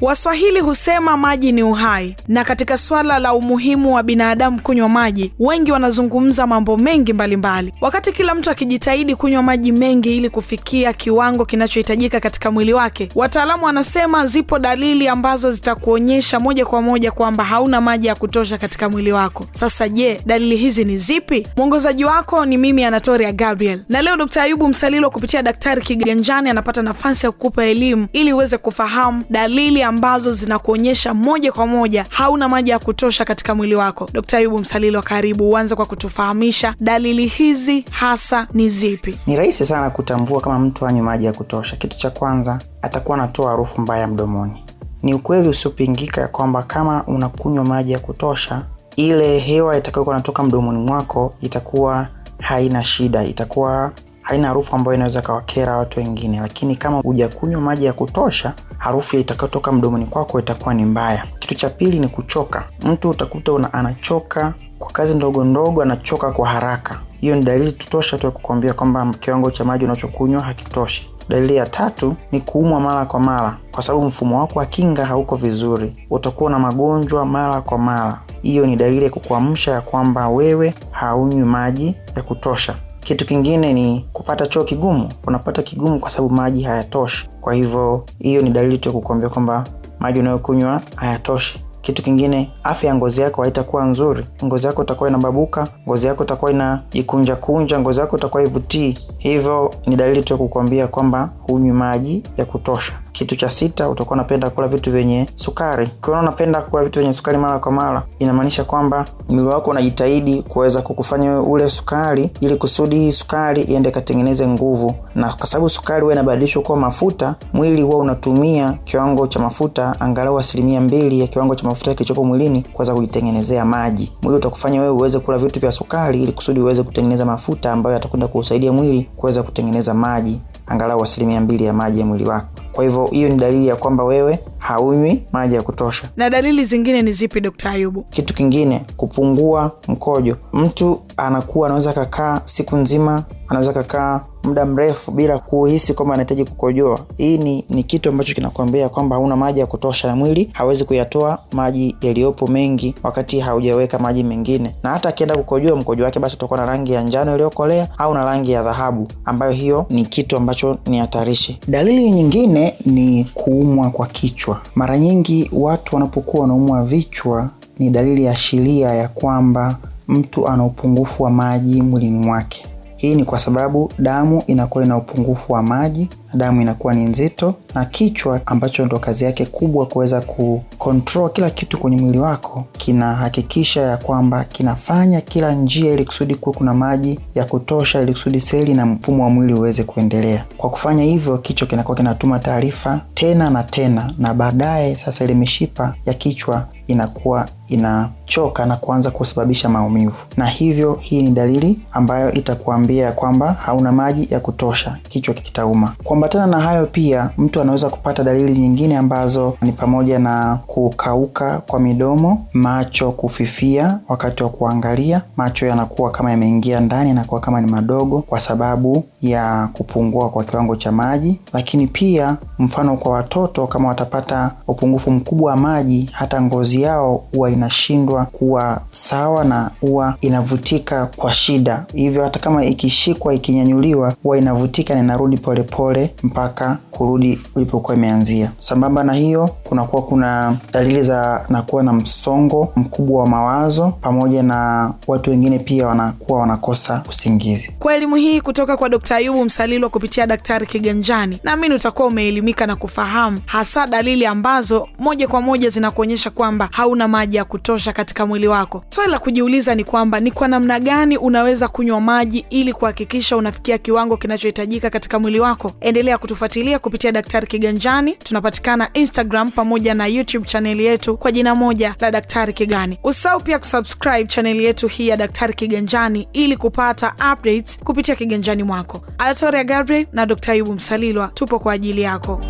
Waswahili husema maji ni uhai, na katika swala la umuhimu wa binadamu kunywa maji, wengi wanazungumza mambo mengi mbalimbali mbali. Wakati kila mtu akijitahidi kunywa maji mengi ili kufikia kiwango kinachohitajika katika mwili wake, wataalamu wanasema zipo dalili ambazo zitakuonyesha moja kwa moja kwamba hauna maji ya kutosha katika mwili wako. Sasa je, dalili hizi ni zipi? Mwongozaji wako ni mimi Anatoria Gabriel, na leo Dkt. Ayubu Msalilo kupitia Daktari Kiganjani anapata nafasi ya kukupa elimu ili uweze kufahamu dalili ambazo zinakuonyesha moja kwa moja hauna maji ya kutosha katika mwili wako. Dkt. Ayubu Msalilo, karibu uanze kwa kutufahamisha dalili hizi hasa ni zipi? Ni rahisi sana kutambua kama mtu anywe maji ya kutosha. Kitu cha kwanza, atakuwa anatoa harufu mbaya mdomoni. Ni ukweli usiopingika kwamba kama unakunywa maji ya kutosha, ile hewa itakayokuwa inatoka mdomoni mwako itakuwa haina shida, itakuwa haina harufu ambayo inaweza kawakera watu wengine. Lakini kama hujakunywa maji ya kutosha, harufu itakayotoka mdomoni kwako itakuwa ni mbaya. Kitu cha pili ni kuchoka. Mtu utakuta una, anachoka kwa kazi ndogo ndogo, anachoka kwa haraka. Hiyo ni dalili tutosha tu ya kukuambia kwamba kiwango cha maji unachokunywa hakitoshi. Dalili ya tatu ni kuumwa mara kwa mara, kwa sababu mfumo wako wa kinga hauko vizuri. Utakuwa na magonjwa mara kwa mara. Hiyo ni dalili ya kukuamsha ya kwamba wewe haunywi maji ya kutosha. Kitu kingine ni kupata choo kigumu. Unapata kigumu kwa sababu maji hayatoshi. Kwa hivyo hiyo ni dalili tu ya kukuambia kwamba maji unayokunywa hayatoshi. Kitu kingine, afya ya ngozi yako haitakuwa nzuri. Ngozi yako itakuwa inababuka, ngozi yako itakuwa inajikunja kunja, ngozi yako itakuwa ivutii. Hivyo ni dalili tu ya kukuambia kwamba hunywi maji ya kutosha. Kitu cha sita, utakuwa unapenda kula vitu vyenye sukari. Ukiona unapenda kula vitu vyenye sukari mara kwa mara, inamaanisha kwamba mwili wako unajitahidi kuweza kukufanya ule sukari, ili kusudi hii sukari iende katengeneze nguvu, na kwa sababu sukari huwa inabadilishwa kuwa mafuta, mwili huwa unatumia kiwango cha mafuta angalau asilimia mbili ya kiwango cha mafuta kilichopo mwilini kuweza kujitengenezea maji. Mwili utakufanya wewe uweze kula vitu vya sukari, ili kusudi uweze kutengeneza mafuta ambayo yatakwenda kuusaidia mwili kuweza kutengeneza maji angalau asilimia mbili ya maji ya mwili wako. Kwa hivyo hiyo ni dalili ya kwamba wewe haunywi maji ya kutosha. Na dalili zingine ni zipi, Dkt. Ayubu? Kitu kingine, kupungua mkojo. Mtu anakuwa anaweza kakaa siku nzima, anaweza kakaa muda mrefu bila kuhisi kwamba anahitaji kukojoa. Hii ni, ni kitu ambacho kinakuambia kwamba hauna maji ya kutosha, na mwili hawezi kuyatoa maji yaliyopo mengi wakati haujaweka maji mengine, na hata akienda kukojoa mkojo wake basi utakuwa na rangi ya njano iliyokolea au na rangi ya dhahabu, ambayo hiyo ni kitu ambacho ni hatarishi. Dalili nyingine ni kuumwa kwa kichwa. Mara nyingi watu wanapokuwa wanaumwa vichwa ni dalili ya ashiria ya kwamba mtu ana upungufu wa maji mwilini mwake. Hii ni kwa sababu damu inakuwa ina upungufu wa maji damu inakuwa ni nzito, na kichwa ambacho ndo kazi yake kubwa kuweza kukontrol kila kitu kwenye mwili wako, kinahakikisha ya kwamba kinafanya kila njia ili kusudi kuwe kuna maji ya kutosha, ili kusudi seli na mfumo wa mwili uweze kuendelea. Kwa kufanya hivyo, kichwa kinakuwa kinatuma taarifa tena na tena, na baadaye sasa ile mishipa ya kichwa inakuwa inachoka na kuanza kusababisha maumivu, na hivyo hii ni dalili ambayo itakuambia kwamba hauna maji ya kutosha, kichwa kitauma. Kuambatana na hayo, pia mtu anaweza kupata dalili nyingine ambazo ni pamoja na kukauka kwa midomo, macho kufifia wakati wa kuangalia, macho yanakuwa kama yameingia ndani, yanakuwa kama ni madogo kwa sababu ya kupungua kwa kiwango cha maji. Lakini pia mfano kwa watoto, kama watapata upungufu mkubwa wa maji, hata ngozi yao huwa inashindwa kuwa sawa na huwa inavutika kwa shida, hivyo hata kama ikishikwa ikinyanyuliwa huwa inavutika na inarudi polepole mpaka kurudi ulipokuwa imeanzia. Sambamba na hiyo, kunakuwa kuna dalili za nakuwa na msongo mkubwa wa mawazo, pamoja na watu wengine pia wanakuwa wanakosa usingizi. Kwa elimu hii kutoka kwa Dkt. Ayubu Msalilwa kupitia Daktari Kiganjani, naamini utakuwa umeelimika na kufahamu hasa dalili ambazo moja kwa moja zinakuonyesha kwamba hauna maji ya kutosha katika mwili wako. Swali la kujiuliza ni kwamba ni kwa namna gani unaweza kunywa maji ili kuhakikisha unafikia kiwango kinachohitajika katika mwili wako. Endelea kutufuatilia kupitia Daktari Kiganjani. Tunapatikana Instagram pamoja na YouTube chaneli yetu kwa jina moja la Daktari Kigani. Usahau pia kusubscribe chaneli yetu hii ya Daktari Kiganjani ili kupata updates kupitia kiganjani mwako. Alatoria Gabriel na Dr. Ayubu Msalilwa tupo kwa ajili yako.